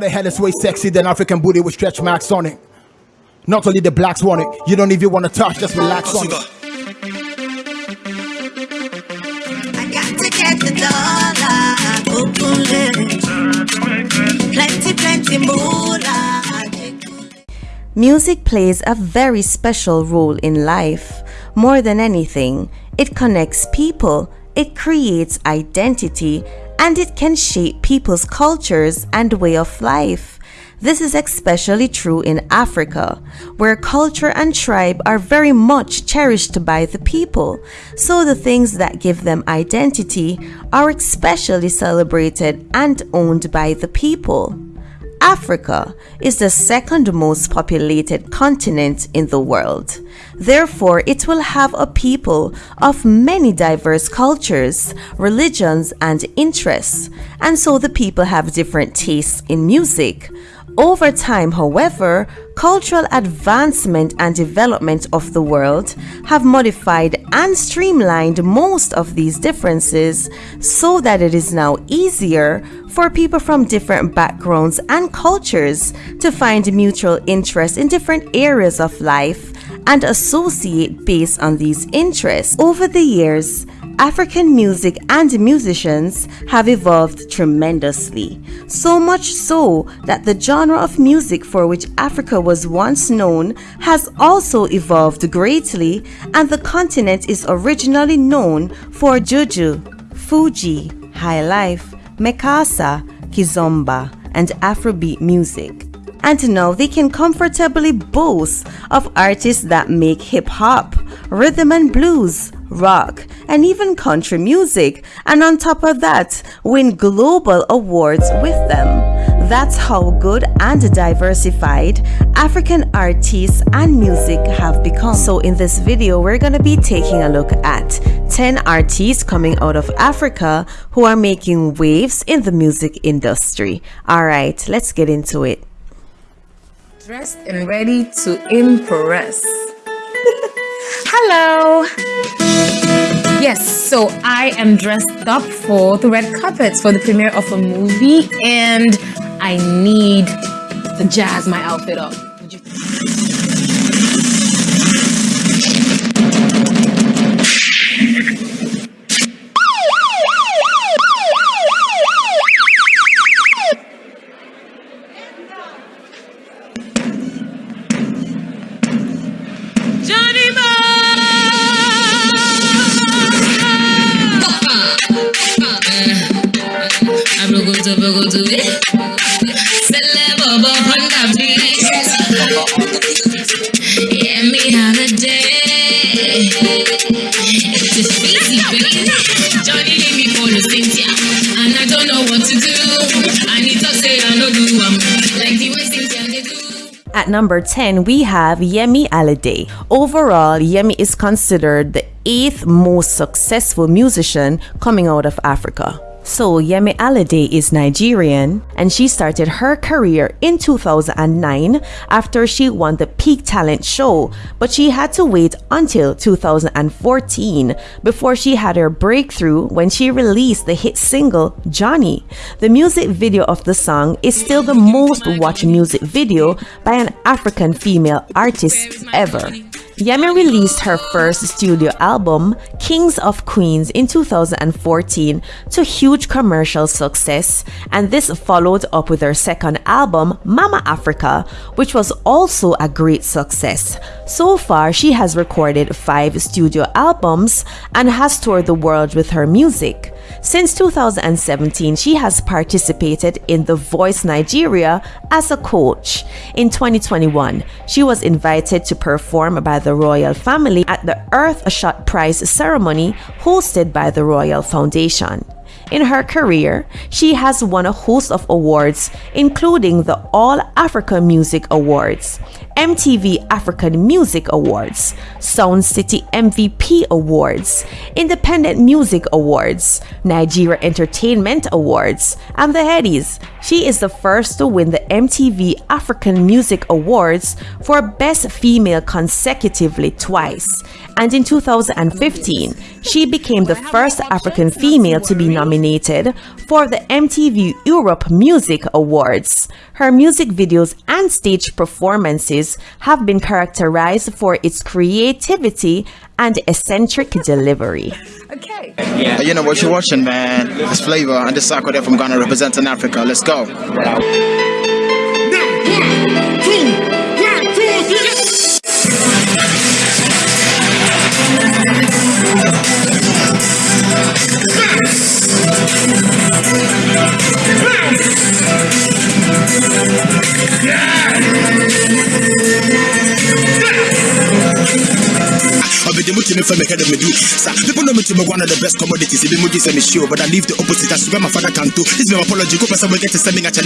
What the hell is way sexy than African booty with stretch marks on it? Not only the blacks want it, you don't even want to touch, just relax on it. I got to get the dollar, plenty, plenty moolah. Music plays a very special role in life. More than anything, it connects people, it creates identity, and it can shape people's cultures and way of life. This is especially true in Africa, where culture and tribe are very much cherished by the people, so the things that give them identity are especially celebrated and owned by the people. Africa is the second most populated continent in the world. Therefore, it will have a people of many diverse cultures, religions, and interests, and so the people have different tastes in music. Over time, however, cultural advancement and development of the world have modified and streamlined most of these differences so that it is now easier for people from different backgrounds and cultures to find mutual interest in different areas of life and associate based on these interests. Over the years, African music and musicians have evolved tremendously, so much so that the genre of music for which Africa was once known has also evolved greatly, and the continent is originally known for Juju, Fuji, Highlife, Makossa, Kizomba, and Afrobeat music. And now they can comfortably boast of artists that make hip hop, rhythm and blues, rock, and even country music, and on top of that, win global awards with them. That's how good and diversified African artists and music have become. So in this video, we're going to be taking a look at 10 artists coming out of Africa who are making waves in the music industry. Alright, let's get into it dressed and ready to impress. Hello! Yes, so I am dressed up for the red carpet for the premiere of a movie and I need to jazz my outfit up. At number 10, we have Yemi Alade. Overall, Yemi is considered the eighth most successful musician coming out of Africa. So Yemi Alade is Nigerian and she started her career in 2009 after she won the Peak Talent show, but she had to wait until 2014 before she had her breakthrough when she released the hit single Johnny. The music video of the song is still the most watched music video by an African female artist ever. Yemi released her first studio album, Kings of Queens, in 2014 to huge commercial success, and this followed up with her second album, Mama Africa, which was also a great success. So far, she has recorded five studio albums and has toured the world with her music. Since 2017, she has participated in The Voice Nigeria as a coach. In 2021, she was invited to perform by the royal family at the Earthshot Prize ceremony hosted by the Royal Foundation. In her career, she has won a host of awards, including the All Africa Music Awards, MTV African Music Awards, Sound City MVP Awards, Independent Music Awards, Nigeria Entertainment Awards, and the Headies. She is the first to win the MTV African Music Awards for Best Female consecutively twice. And in 2015, she became the first African female to be nominated for the MTV Europe Music Awards. Her music videos and stage performances have been characterized for its creativity and eccentric delivery. Okay. Hey, You know what you're watching, man. It's Flavor and this Sako there from Ghana representing Africa. Let's go. Obedi muti me ahead of me do. Sir, people know me to be one of the best commodities. Me sure, but I leave the opposite. That's where my father can do. This is my apology. Go person will get to.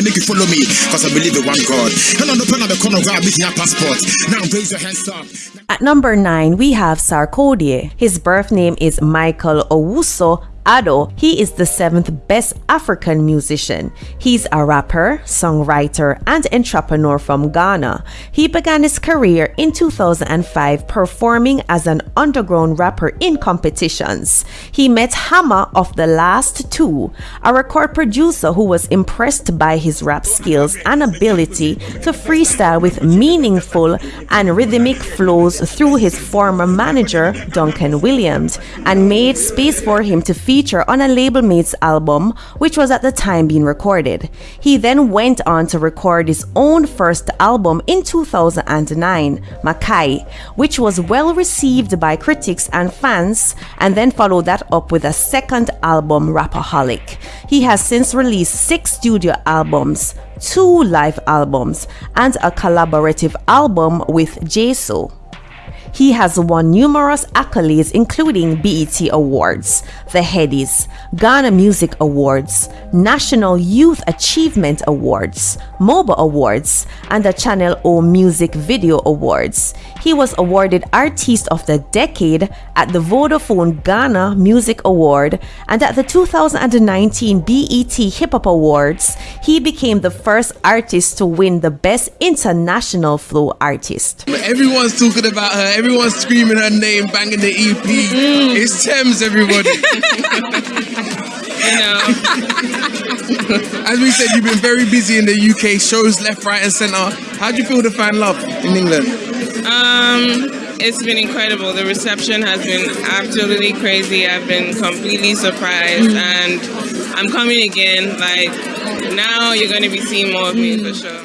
Make you follow me. Cause I believe in one God. And on the the corner, grab me your passport. Now raise your hands up. At number 9, we have Sarkodie. His birth name is Michael Owusu Addo, he is the seventh best African musician. He's a rapper, songwriter, and entrepreneur from Ghana. He began his career in 2005 performing as an underground rapper in competitions. He met Hammer of the last two, a record producer who was impressed by his rap skills and ability to freestyle with meaningful and rhythmic flows through his former manager, Duncan Williams, and made space for him to feature on a label mate's album, which was at the time being recorded. He then went on to record his own first album in 2009, Makye, which was well received by critics and fans, and then followed that up with a second album, Rapperholic. He has since released six studio albums, two live albums, and a collaborative album with Jeso. He has won numerous accolades including BET Awards, the Headies, Ghana Music Awards, National Youth Achievement Awards, MOBO Awards, and the Channel O Music Video Awards. He was awarded Artist of the Decade at the Vodafone Ghana Music Award and at the 2019 BET Hip Hop Awards, he became the first artist to win the Best International Flow Artist. Everyone's talking about her. Everyone's screaming her name, banging the EP. It's Tems, everybody. You know, As we said, you've been very busy in the UK, shows left, right, and centre. How do you feel to find love in England? Um, it's been incredible. The reception has been absolutely crazy. I've been completely surprised, and I'm coming again. Like now, you're going to be seeing more of me for sure.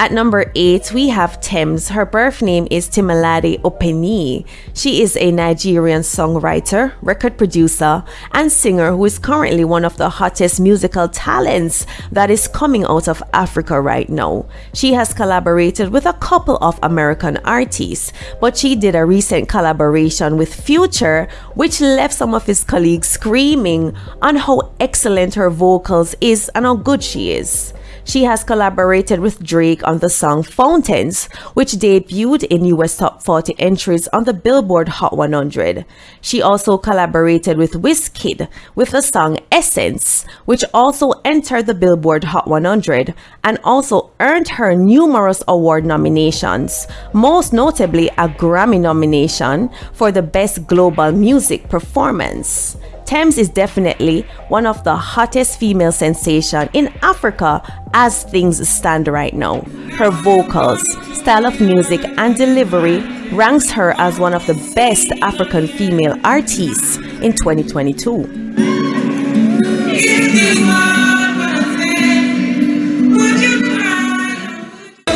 At number 8, we have Tems. Her birth name is Temilade Openi. She is a Nigerian songwriter, record producer, and singer who is currently one of the hottest musical talents that is coming out of Africa right now. She has collaborated with a couple of American artists, but she did a recent collaboration with Future, which left some of his colleagues screaming on how excellent her vocals is and how good she is. She has collaborated with Drake on the song Fountains, which debuted in US Top 40 entries on the Billboard Hot 100. She also collaborated with Wizkid with the song Essence, which also entered the Billboard Hot 100 and also earned her numerous award nominations, most notably a Grammy nomination for the Best Global Music Performance. Tems is definitely one of the hottest female sensation in Africa as things stand right now. Her vocals, style of music and delivery ranks her as one of the best African female artists in 2022. Is it hard what I said? Would you cry?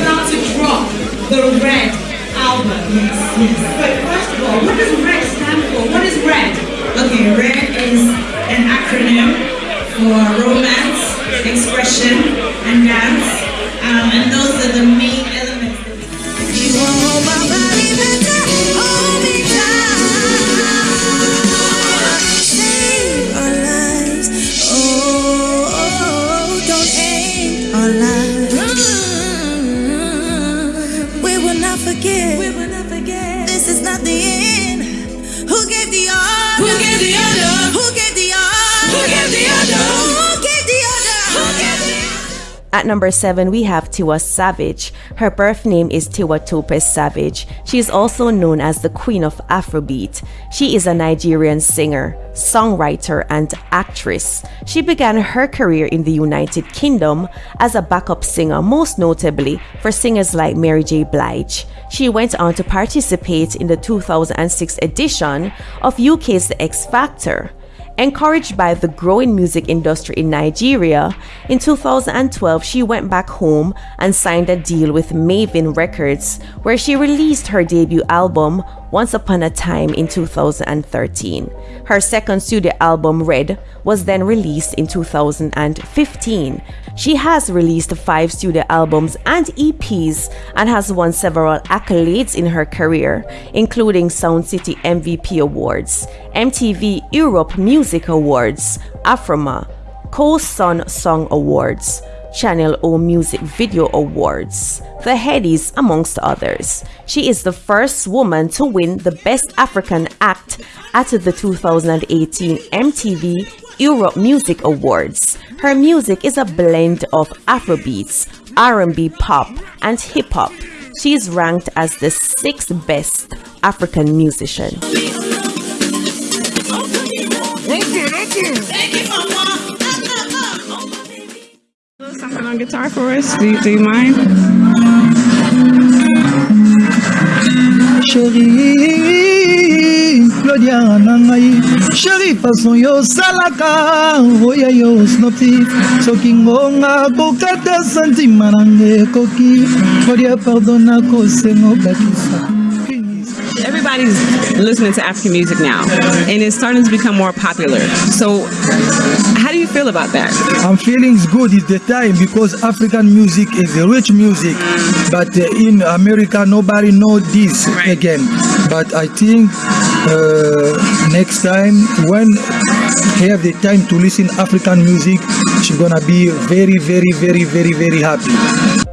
about to drop the Red album. Yes. But first of all, what does Red stand for? What is Red? acronym for romance, expression, and dance. Um, and those are the main elements number seven, we have Tiwa Savage. Her birth name is Tiwa Topes Savage. She is also known as the Queen of Afrobeat. She is a Nigerian singer, songwriter, and actress. She began her career in the United Kingdom as a backup singer, most notably for singers like Mary J. Blige. She went on to participate in the 2006 edition of UK's The X Factor. Encouraged by the growing music industry in Nigeria, in 2012 she went back home and signed a deal with Mavin Records, where she released her debut album Once Upon a Time in 2013. Her second studio album, Red, was then released in 2015. She has released five studio albums and EPs and has won several accolades in her career, including Sound City MVP Awards, MTV Europe Music Awards, AFRIMA, Co-Sun Song Awards, Channel O Music Video Awards, the Headies, amongst others. She is the first woman to win the Best African Act at the 2018 MTV Europe Music Awards. Her music is a blend of Afrobeats, R&B pop, and hip hop. She is ranked as the sixth best African musician. On guitar for us? Do you, do you mind? claudia na ngai sheri yo osalaka oya yo snopti soki ngonga kokata santima na nge ekoki claudia pardon nakosenga obakisa Everybody's listening to African music now, and it's starting to become more popular. So, how do you feel about that? I'm feeling good is the time because African music is a rich music, but uh, in America nobody know this again. But I think uh, next time when he have the time to listen African music, she's gonna be very, very, very, very, very happy.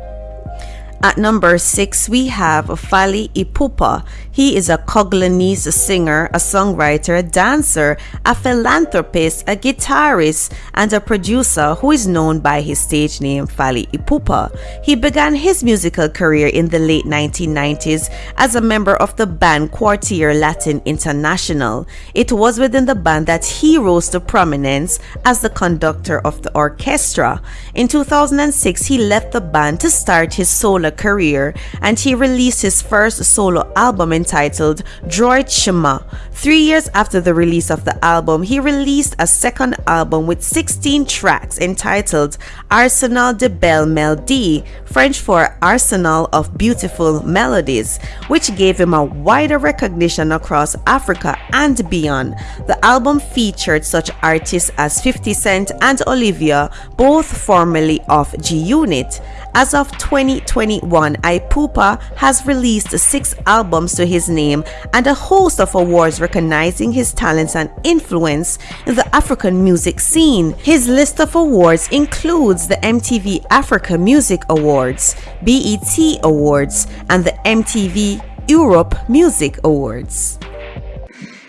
At number six, we have Fally Ipupa. He is a Congolese singer, a songwriter, a dancer, a philanthropist, a guitarist, and a producer who is known by his stage name Fally Ipupa. He began his musical career in the late 1990s as a member of the band Quartier Latin International. It was within the band that he rose to prominence as the conductor of the orchestra. In 2006, he left the band to start his solo career and he released his first solo album entitled Droit Chemin. Three years after the release of the album, he released a second album with 16 tracks entitled Arsenal de Belle Melodie, French for Arsenal of Beautiful Melodies, which gave him a wider recognition across Africa and beyond. The album featured such artists as 50 Cent and Olivia, both formerly of G Unit. As of 2021, Ipupa has released six albums to his name and a host of awards recognizing his talents and influence in the African music scene. His list of awards includes the MTV Africa Music Awards, BET Awards, and the MTV Europe Music Awards.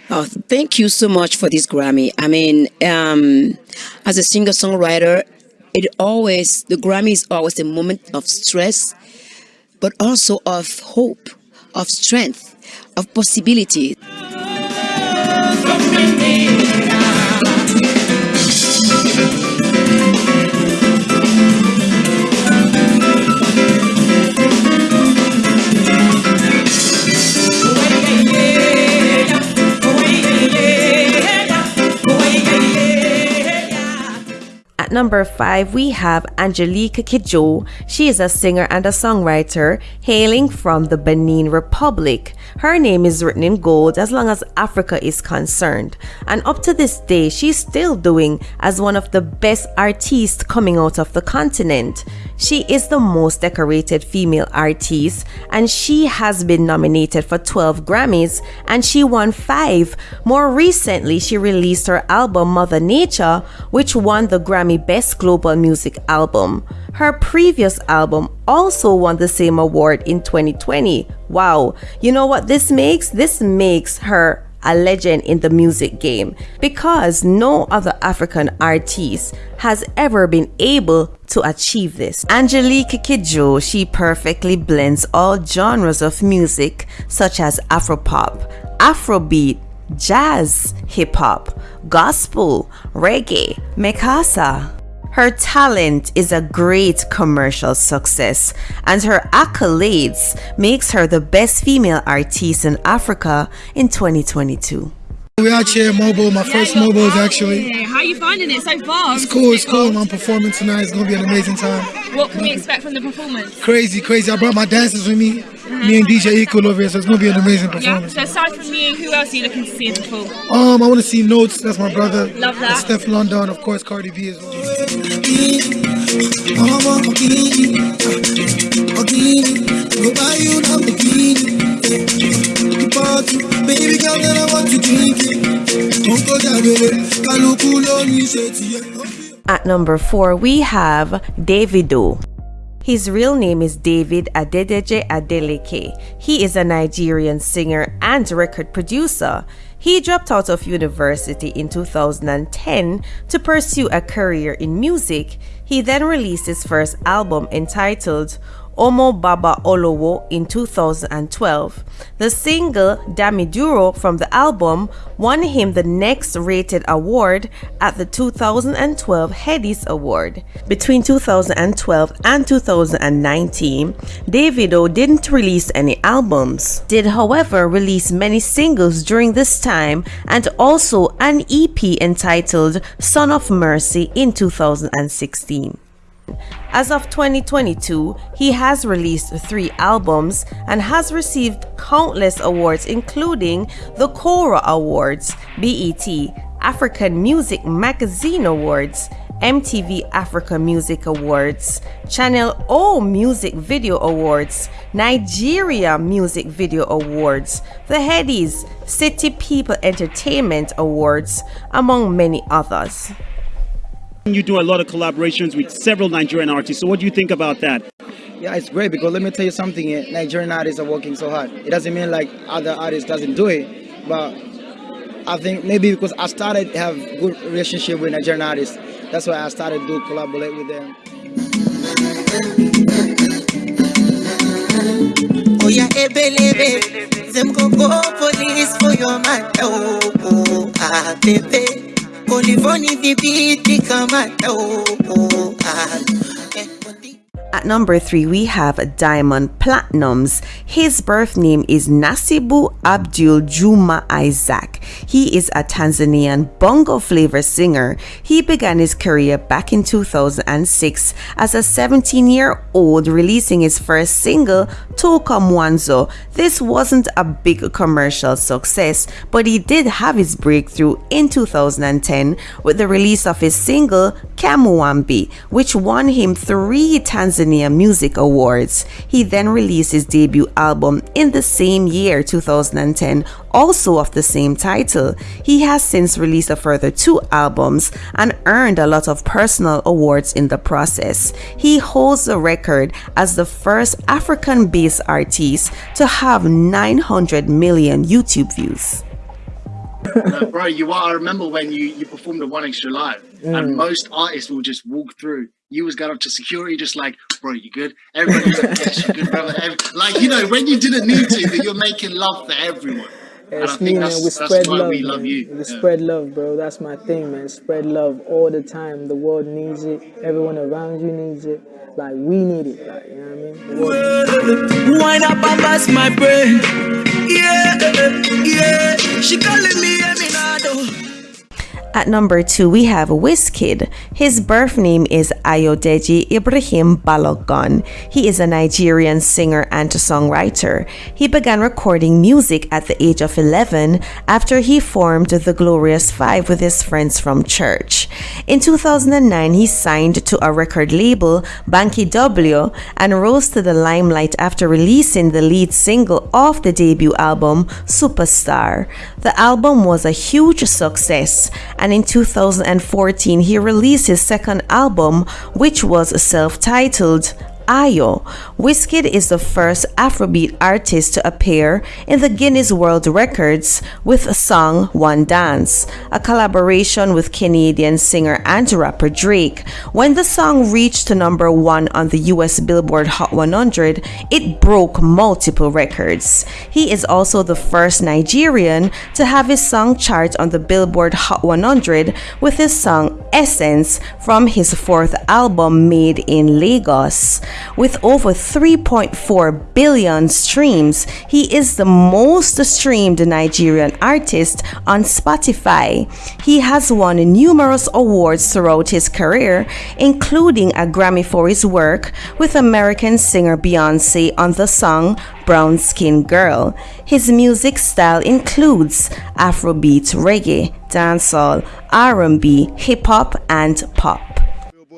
Oh, thank you so much for this Grammy. I mean, um, as a singer songwriter, it always the Grammy is always a moment of stress, but also of hope, of strength, of possibility. At At number five, we have Angelique Kidjo. She is a singer and a songwriter hailing from the Benin Republic. Her name is written in gold as long as Africa is concerned. And up to this day, she's still doing as one of the best artists coming out of the continent. She is the most decorated female artist and she has been nominated for 12 Grammys and she won 5. More recently, she released her album Mother Nature, which won the Grammy Best Global Music Album. Her previous album also won the same award in 2020. Wow. You know what this makes? This makes her a legend in the music game because no other African artist has ever been able to achieve this. Angelique Kidjo, she perfectly blends all genres of music such as Afropop, Afrobeat, jazz, hip hop, gospel, reggae, makossa. Her talent is a great commercial success and her accolades makes her the best female artist in Africa in 2022. We're out here mobile, my first mobile is actually. How are you finding it so far? It's cool, it's cool. I'm performing tonight. It's gonna be an amazing time. What can we expect from the performance? Crazy, crazy. I brought my dancers with me. Me and DJ Equal over here, so it's gonna be an amazing performance. Yeah. performance. So aside from you, who else are you looking to see in the pool? Um, I want to see Notes. That's my brother. Love that. And Stefflon Don, of course, Cardi B as well. At number four, we have Davido. His real name is David Adedeji Adeleke. He is a Nigerian singer and record producer. He dropped out of university in 2010 to pursue a career in music. He then released his first album entitled Omo Baba Olowo in 2012. The single Dami Duro from the album won him the next rated award at the 2012 Headies Award. Between 2012 and 2019, Davido didn't release any albums, did however release many singles during this time and also an EP entitled Son of Mercy in 2016. As of 2022, he has released three albums and has received countless awards, including the Kora Awards, BET, African Music Magazine Awards, MTV Africa Music Awards, Channel O Music Video Awards, Nigeria Music Video Awards, the Headies City People Entertainment Awards, among many others. You do a lot of collaborations with several Nigerian artists. So, what do you think about that? Yeah, it's great because let me tell you something. eh, Nigerian artists are working so hard. It doesn't mean like other artists doesn't do it, but I think maybe because I started have good relationship with Nigerian artists, that's why I started to collaborate with them. Oh yeah, ebelebe. Them go go police for your man. Oh, oh, ah, baby. Olivoni vibiti kama. Oh, ah. At number three, we have Diamond Platnumz. His birth name is Nasibu Abdul Juma Isaac. He is a Tanzanian bongo flava singer. He began his career back in 2006 as a 17 year old, releasing his first single, Toka Mwanzo. This wasn't a big commercial success, but he did have his breakthrough in 2010 with the release of his single, Kamwambie, which won him three Tanzania Music Awards. He then released his debut album in the same year, 2010, also of the same title. He has since released a further two albums and earned a lot of personal awards in the process. He holds the record as the first African based artist to have 900 million YouTube views. bro, you are. I remember when you you performed at One Extra Live, Mm. and most artists will just walk through. You was going up to security, just like, bro, you good? Everybody was like, yes, you good, brother. Ev- Like, you know, when you didn't need to, but you're making love for everyone. And It's me, think man. We that's spread why love. we man. love you. We Yeah. spread love, bro. That's my thing, man. Spread love all the time. The world needs it. Everyone around you needs it. Like we need it. Like you know what I mean? The world needs. Wind up and bust my brain. Yeah, yeah. She calling me Eminado. At number two, we have Wizkid. His birth name is Ayodeji Ibrahim Balogun. He is a Nigerian singer and songwriter. He began recording music at the age of 11 after he formed the Glorious Five with his friends from church. In 2009, he signed to a record label, Banky W, and rose to the limelight after releasing the lead single of the debut album, Superstar. The album was a huge success and in 2014 he released his second album which was self-titled Ayo. Wizkid is the first Afrobeat artist to appear in the Guinness World Records with a song One Dance, a collaboration with Canadian singer and rapper Drake. When the song reached number one on the US Billboard Hot 100, it broke multiple records. He is also the first Nigerian to have his song chart on the Billboard Hot 100 with his song Essence from his fourth album made in Lagos. With over 3.4 billion streams, he is the most streamed Nigerian artist on Spotify. He has won numerous awards throughout his career, including a Grammy for his work with American singer Beyonce on the song Brown Skin Girl. His music style includes Afrobeat, reggae, dancehall, R&B, hip hop, and pop.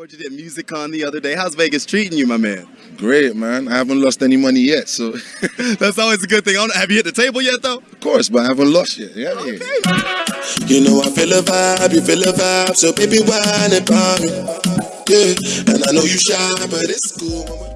You did music Con the other day. How's Vegas treating you, my man? Great, man. I haven't lost any money yet, so that's always a good thing. Have you hit the table yet, though? Of course, but I haven't lost yet. Yeah, okay. You know I feel a vibe, you feel a vibe, so baby, whine about me. Yeah, and I know you shy, but it's cool.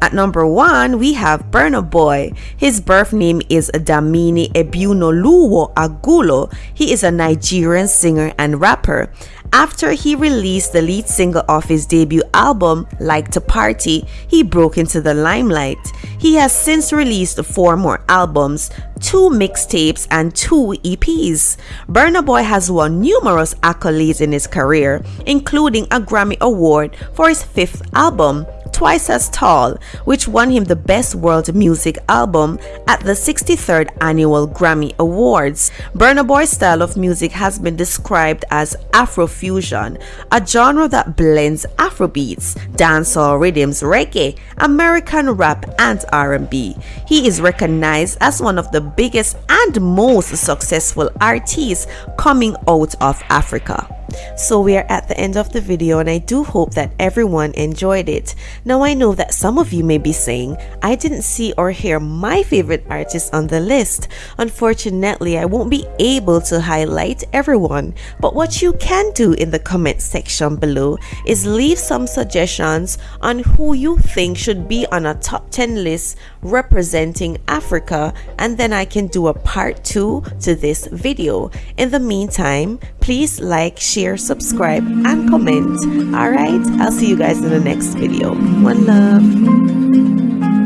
At number one, we have Burna Boy. His birth name is Damini Ebunoluwa Ogulu. He is a Nigerian singer and rapper. After he released the lead single of his debut album, Like to Party, he broke into the limelight. He has since released four more albums, two mixtapes, and two EPs. Burna Boy has won numerous accolades in his career, including a Grammy Award for his fifth album, Twice as Tall, which won him the Best World Music Album at the 63rd Annual Grammy Awards. Burna Boy's style of music has been described as Afrofusion, a genre that blends Afrobeats, dancehall rhythms, reggae, American rap, and R&B. He is recognized as one of the biggest and most successful artists coming out of Africa. So we are at the end of the video and I do hope that everyone enjoyed it. Now I know that some of you may be saying, I didn't see or hear my favorite artist on the list. Unfortunately, I won't be able to highlight everyone, but what you can do in the comment section below is leave some suggestions on who you think should be on a top 10 list representing Africa and then I can do a part 2 to this video. In the meantime, please like, share, subscribe, and comment. Alright, I'll see you guys in the next video. One love.